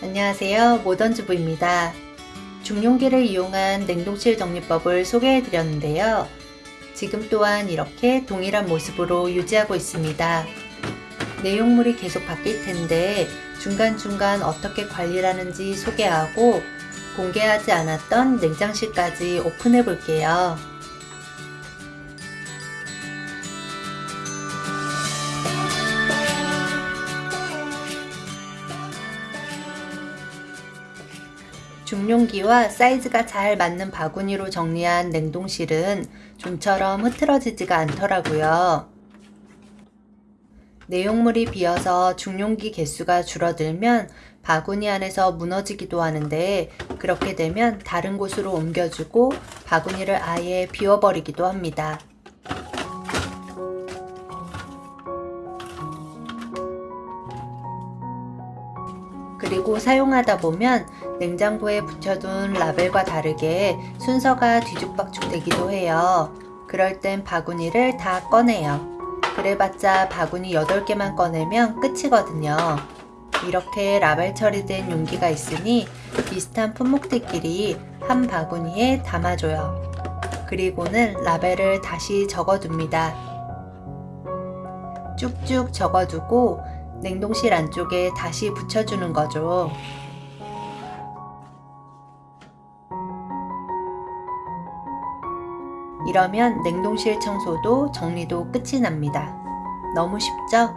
안녕하세요. 모던주부입니다. 중용기를 이용한 냉동실 정리법을 소개해 드렸는데요. 지금 또한 이렇게 동일한 모습으로 유지하고 있습니다. 내용물이 계속 바뀔 텐데 중간중간 어떻게 관리를 하는지 소개하고 공개하지 않았던 냉장실까지 오픈해 볼게요 중용기와 사이즈가 잘 맞는 바구니로 정리한 냉동실은 좀처럼 흐트러지지가 않더라고요. 내용물이 비어서 중용기 개수가 줄어들면 바구니 안에서 무너지기도 하는데 그렇게 되면 다른 곳으로 옮겨주고 바구니를 아예 비워버리기도 합니다. 그리고 사용하다 보면 냉장고에 붙여둔 라벨과 다르게 순서가 뒤죽박죽 되기도 해요. 그럴 땐 바구니를 다 꺼내요. 그래봤자 바구니 8개만 꺼내면 끝이거든요. 이렇게 라벨 처리된 용기가 있으니 비슷한 품목들끼리 한 바구니에 담아줘요. 그리고는 라벨을 다시 적어둡니다. 쭉쭉 적어두고 냉동실 안쪽에 다시 붙여주는 거죠. 이러면 냉동실 청소도 정리도 끝이 납니다. 너무 쉽죠?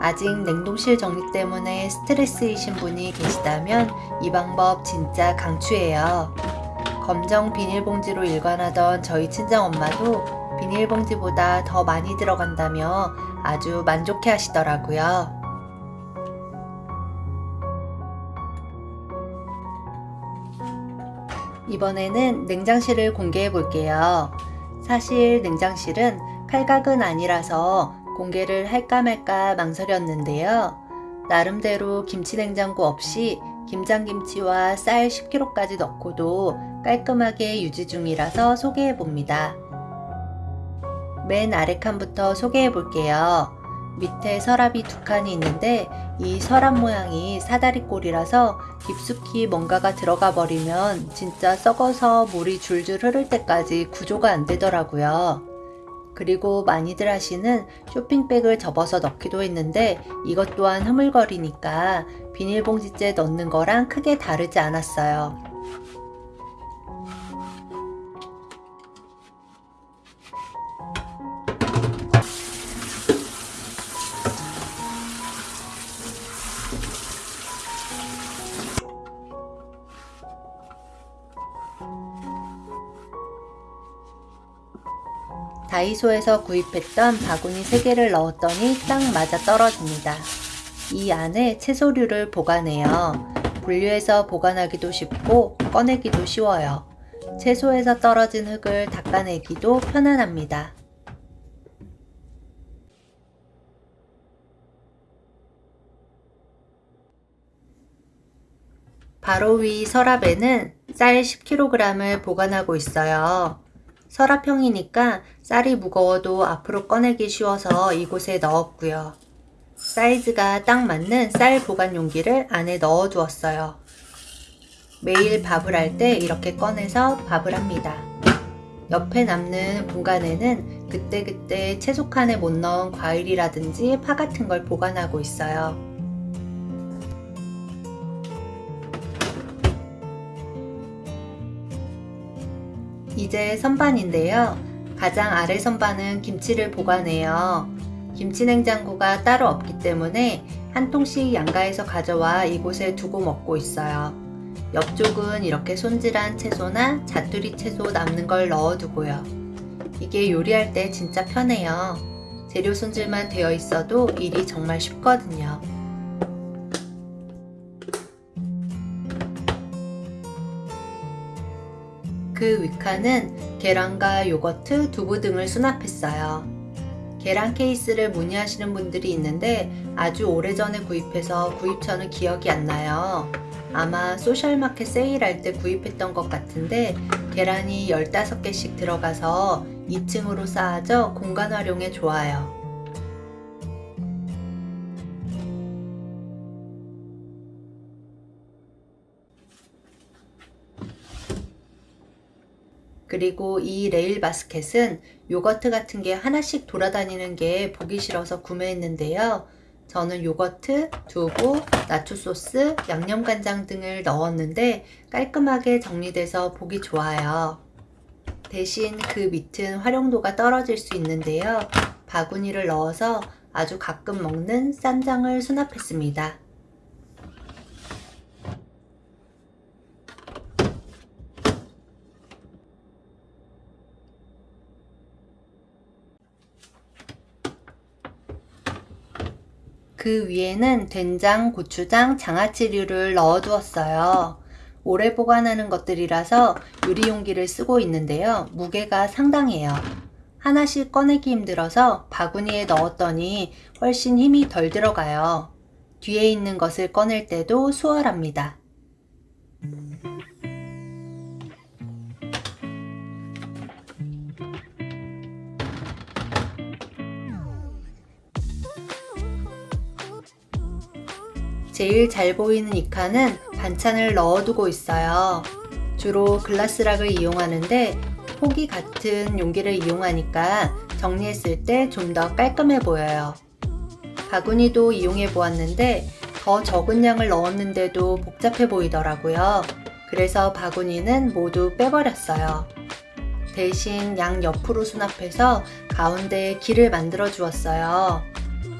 아직 냉동실 정리 때문에 스트레스이신 분이 계시다면 이 방법 진짜 강추해요. 검정 비닐봉지로 일관하던 저희 친정엄마도 비닐봉지보다 더 많이 들어간다며 아주 만족해 하시더라고요. 이번에는 냉장실을 공개해 볼게요. 사실 냉장실은 칼각은 아니라서 공개를 할까 말까 망설였는데요. 나름대로 김치냉장고 없이 김장김치와 쌀 10kg까지 넣고도 깔끔하게 유지 중이라서 소개해 봅니다. 맨 아래 칸부터 소개해 볼게요. 밑에 서랍이 두 칸이 있는데 이 서랍 모양이 사다리꼴이라서 깊숙이 뭔가가 들어가 버리면 진짜 썩어서 물이 줄줄 흐를 때까지 구조가 안 되더라고요. 그리고 많이들 하시는 쇼핑백을 접어서 넣기도 했는데 이것 또한 흐물거리니까 비닐봉지째 넣는 거랑 크게 다르지 않았어요. 다이소에서 구입했던 바구니 3개를 넣었더니 딱 맞아 떨어집니다. 이 안에 채소류를 보관해요. 분류해서 보관하기도 쉽고 꺼내기도 쉬워요. 채소에서 떨어진 흙을 닦아내기도 편안합니다. 바로 위 서랍에는 쌀 10kg을 보관하고 있어요. 서랍형이니까 쌀이 무거워도 앞으로 꺼내기 쉬워서 이곳에 넣었고요. 사이즈가 딱 맞는 쌀 보관 용기를 안에 넣어 두었어요. 매일 밥을 할 때 이렇게 꺼내서 밥을 합니다. 옆에 남는 공간에는 그때그때 채소칸에 못 넣은 과일이라든지 파 같은 걸 보관하고 있어요. 이제 선반인데요. 가장 아래 선반은 김치를 보관해요. 김치 냉장고가 따로 없기 때문에 한 통씩 양가에서 가져와 이곳에 두고 먹고 있어요. 옆쪽은 이렇게 손질한 채소나 자투리 채소 남는 걸 넣어두고요. 이게 요리할 때 진짜 편해요. 재료 손질만 되어 있어도 일이 정말 쉽거든요. 그 위칸은 계란과 요거트, 두부 등을 수납했어요. 계란 케이스를 문의하시는 분들이 있는데 아주 오래전에 구입해서 구입처는 기억이 안 나요. 아마 소셜마켓 세일할 때 구입했던 것 같은데 계란이 15개씩 들어가서 2층으로 쌓아져 공간 활용에 좋아요. 그리고 이 레일 바스켓은 요거트 같은 게 하나씩 돌아다니는 게 보기 싫어서 구매했는데요. 저는 요거트, 두부, 나초 소스, 양념 간장 등을 넣었는데 깔끔하게 정리돼서 보기 좋아요. 대신 그 밑은 활용도가 떨어질 수 있는데요. 바구니를 넣어서 아주 가끔 먹는 쌈장을 수납했습니다. 그 위에는 된장, 고추장, 장아찌류를 넣어두었어요. 오래 보관하는 것들이라서 유리 용기를 쓰고 있는데요. 무게가 상당해요. 하나씩 꺼내기 힘들어서 바구니에 넣었더니 훨씬 힘이 덜 들어가요. 뒤에 있는 것을 꺼낼 때도 수월합니다. 제일 잘 보이는 이 칸은 반찬을 넣어두고 있어요. 주로 글라스락을 이용하는데 폭이 같은 용기를 이용하니까 정리했을 때 좀 더 깔끔해 보여요. 바구니도 이용해 보았는데 더 적은 양을 넣었는데도 복잡해 보이더라고요. 그래서 바구니는 모두 빼버렸어요. 대신 양 옆으로 수납해서 가운데에 길을 만들어 주었어요.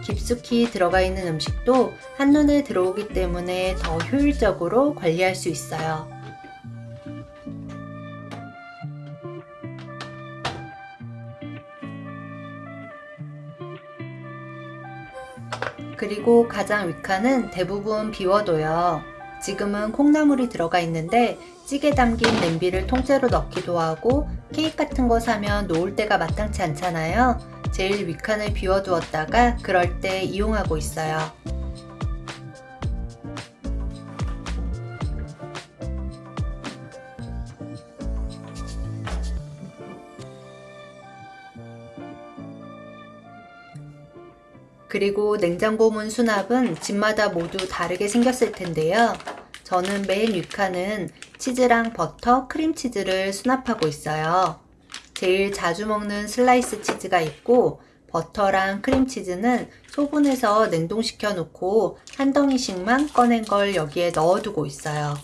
깊숙이 들어가 있는 음식도 한눈에 들어오기 때문에 더 효율적으로 관리할 수 있어요. 그리고 가장 윗칸은 대부분 비워둬요. 지금은 콩나물이 들어가 있는데 찌개 담긴 냄비를 통째로 넣기도 하고 케이크 같은 거 사면 놓을 때가 마땅치 않잖아요. 제일 윗칸을 비워두었다가 그럴 때 이용하고 있어요. 그리고 냉장고 문 수납은 집마다 모두 다르게 생겼을 텐데요. 저는 맨 윗칸은 치즈랑 버터, 크림치즈를 수납하고 있어요. 제일 자주 먹는 슬라이스 치즈가 있고 버터랑 크림치즈는 소분해서 냉동시켜 놓고 한 덩이씩만 꺼낸 걸 여기에 넣어두고 있어요.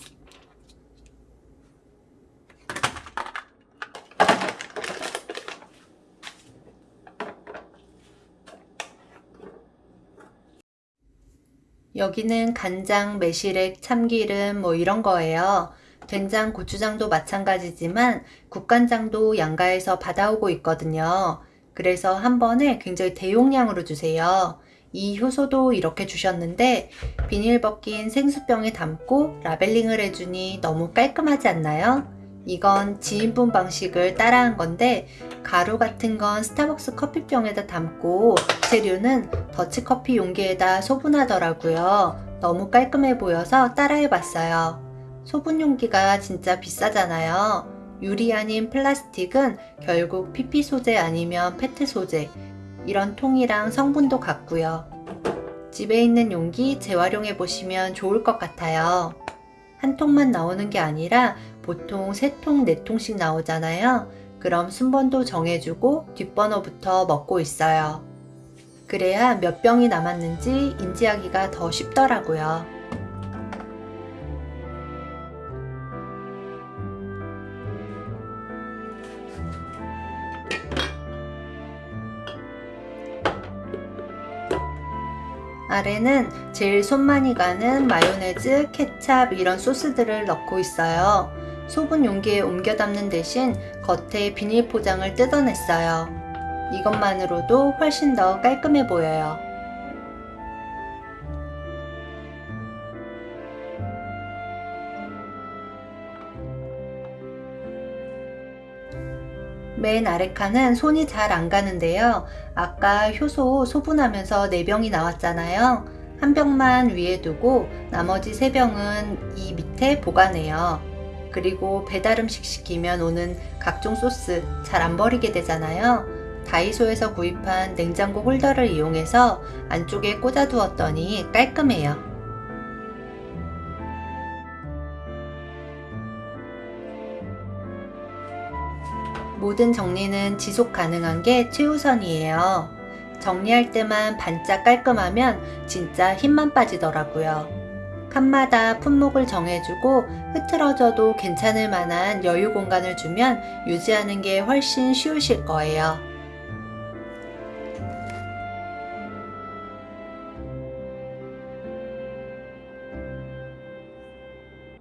여기는 간장, 매실액, 참기름 뭐 이런 거예요. 된장, 고추장도 마찬가지지만 국간장도 양가에서 받아오고 있거든요. 그래서 한 번에 굉장히 대용량으로 주세요. 이 효소도 이렇게 주셨는데 비닐 벗긴 생수병에 담고 라벨링을 해주니 너무 깔끔하지 않나요? 이건 지인분 방식을 따라한 건데 가루 같은 건 스타벅스 커피병에다 담고 재료는 더치커피 용기에다 소분하더라고요. 너무 깔끔해 보여서 따라해 봤어요. 소분 용기가 진짜 비싸잖아요. 유리 아닌 플라스틱은 결국 PP 소재 아니면 페트 소재 이런 통이랑 성분도 같고요. 집에 있는 용기 재활용해 보시면 좋을 것 같아요. 한 통만 나오는 게 아니라 보통 3통, 4통씩 나오잖아요. 그럼 순번도 정해주고 뒷번호부터 먹고 있어요. 그래야 몇 병이 남았는지 인지하기가 더 쉽더라고요. 아래는 제일 손 많이 가는 마요네즈, 케찹 이런 소스들을 넣고 있어요. 소분 용기에 옮겨 담는 대신 겉에 비닐 포장을 뜯어냈어요. 이것만으로도 훨씬 더 깔끔해 보여요. 맨 아래 칸은 손이 잘 안 가는데요. 아까 효소 소분하면서 4병이 나왔잖아요. 한 병만 위에 두고 나머지 3병은 이 밑에 보관해요. 그리고 배달 음식 시키면 오는 각종 소스 잘 안 버리게 되잖아요. 다이소에서 구입한 냉장고 홀더를 이용해서 안쪽에 꽂아 두었더니 깔끔해요. 모든 정리는 지속 가능한 게 최우선이에요. 정리할 때만 반짝 깔끔하면 진짜 힘만 빠지더라고요. 칸마다 품목을 정해주고 흐트러져도 괜찮을 만한 여유 공간을 주면 유지하는 게 훨씬 쉬우실 거예요.